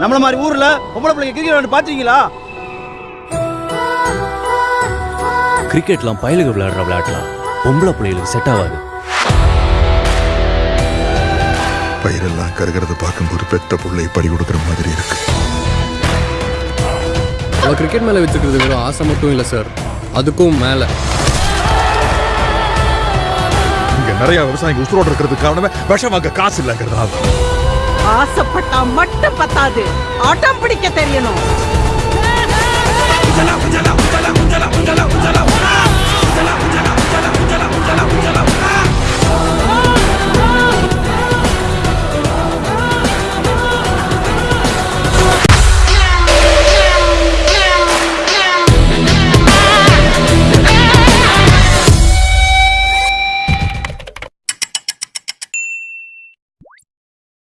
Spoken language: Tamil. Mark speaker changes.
Speaker 1: நம்மள மாதிரி ஊர்ல பொம்பளை பிள்ளைங்க கிரிக்கெட் விளையாண்டு பாத்தீங்களா
Speaker 2: கிரிக்கெட்லாம் பயலுக விளையாடுற விளையாட்டுலாம். பொம்பளை பிள்ளைகளுக்கு செட் ஆகாது.
Speaker 3: பயிரெல்லாம் கருகிறத பார்க்கும்போது பெத்த புள்ளை பறி கொடுக்குற மாதிரி இருக்கு.
Speaker 4: அவள் கிரிக்கெட் மேலே வச்சுக்கிறது வெறும் ஆசை மட்டும் இல்லை சார் அதுக்கும் மேலே.
Speaker 3: இங்க நிறைய விவசாயிங்க உசுரோடு இருக்கிறதுக்கு காரணமே விஷம் வாங்க காசு இல்லைங்கிறதால.
Speaker 5: ஆசைப்பட்டா மட்டும் பத்தாது. ஆட்டம் பிடிக்க தெரியணும்.